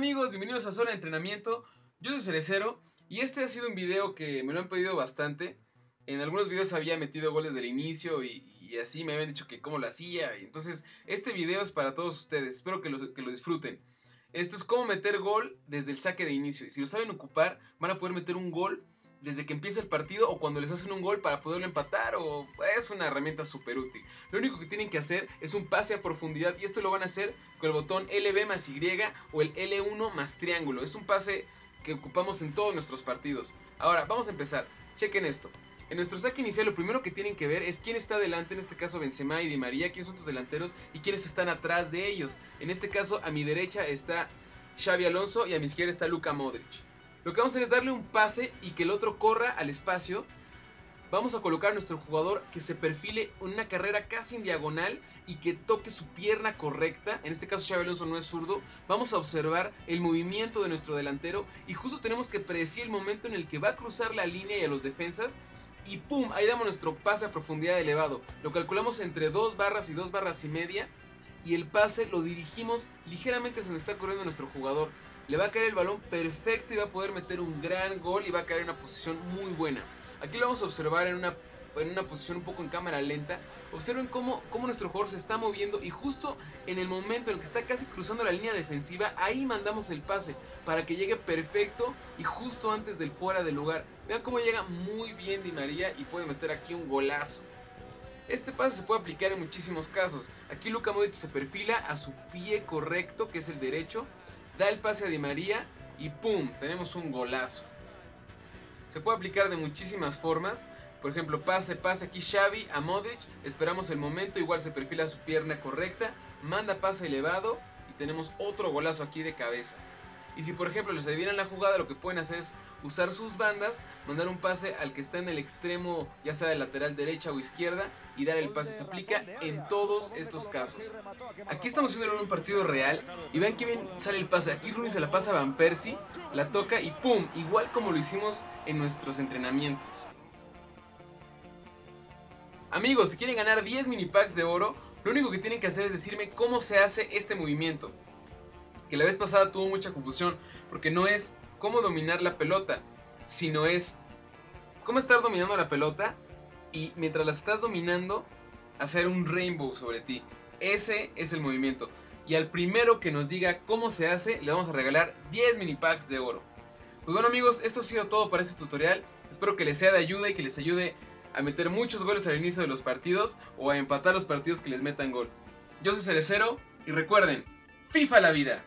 amigos, bienvenidos a Zona de Entrenamiento. Yo soy Cerecero y este ha sido un video que me lo han pedido bastante. En algunos videos había metido goles del inicio y, así me habían dicho que cómo lo hacía. Entonces, este video es para todos ustedes. Espero que lo, que lo disfruten. Esto es cómo meter gol desde el saque de inicio. Si lo saben ocupar, van a poder meter un gol desde que empieza el partido o cuando les hacen un gol para poderlo empatar o es una herramienta súper útil. Lo único que tienen que hacer es un pase a profundidad y esto lo van a hacer con el botón LB más Y o el L1 más triángulo. Es un pase que ocupamos en todos nuestros partidos. Ahora, vamos a empezar. Chequen esto. En nuestro saque inicial lo primero que tienen que ver es quién está delante, en este caso Benzema y Di María, quiénes son tus delanteros y quiénes están atrás de ellos. En este caso a mi derecha está Xavi Alonso y a mi izquierda está Luka Modric. Lo que vamos a hacer es darle un pase y que el otro corra al espacio. Vamos a colocar a nuestro jugador que se perfile una carrera casi en diagonal y que toque su pierna correcta. En este caso Xavi Alonso no es zurdo. Vamos a observar el movimiento de nuestro delantero y justo tenemos que predecir el momento en el que va a cruzar la línea y a los defensas. Y ¡pum! Ahí damos nuestro pase a profundidad elevado. Lo calculamos entre dos barras y dos barras y media. Y el pase lo dirigimos ligeramente hacia donde está corriendo nuestro jugador le va a caer el balón perfecto y va a poder meter un gran gol y va a caer en una posición muy buena. Aquí lo vamos a observar en una, en una posición un poco en cámara lenta. Observen cómo, cómo nuestro jugador se está moviendo y justo en el momento en el que está casi cruzando la línea defensiva, ahí mandamos el pase para que llegue perfecto y justo antes del fuera del lugar. Vean cómo llega muy bien Di María y puede meter aquí un golazo. Este pase se puede aplicar en muchísimos casos. Aquí Luka Modric se perfila a su pie correcto, que es el derecho, da el pase a Di María y ¡pum! Tenemos un golazo. Se puede aplicar de muchísimas formas. Por ejemplo, pase, pase aquí Xavi a Modric. Esperamos el momento, igual se perfila su pierna correcta. Manda pase elevado y tenemos otro golazo aquí de cabeza. Y si por ejemplo les adivinan la jugada, lo que pueden hacer es usar sus bandas, mandar un pase al que está en el extremo, ya sea de lateral derecha o izquierda, y dar el pase. Se aplica en todos estos casos. Aquí estamos viendo un partido real, y vean que bien sale el pase. Aquí Rooney se la pasa a Van Persie, la toca y ¡pum! Igual como lo hicimos en nuestros entrenamientos. Amigos, si quieren ganar 10 mini packs de oro, lo único que tienen que hacer es decirme cómo se hace este movimiento que la vez pasada tuvo mucha confusión, porque no es cómo dominar la pelota, sino es cómo estar dominando la pelota y mientras la estás dominando, hacer un rainbow sobre ti. Ese es el movimiento. Y al primero que nos diga cómo se hace, le vamos a regalar 10 mini packs de oro. Pues bueno amigos, esto ha sido todo para este tutorial. Espero que les sea de ayuda y que les ayude a meter muchos goles al inicio de los partidos o a empatar los partidos que les metan gol. Yo soy Cerecero y recuerden, FIFA la vida.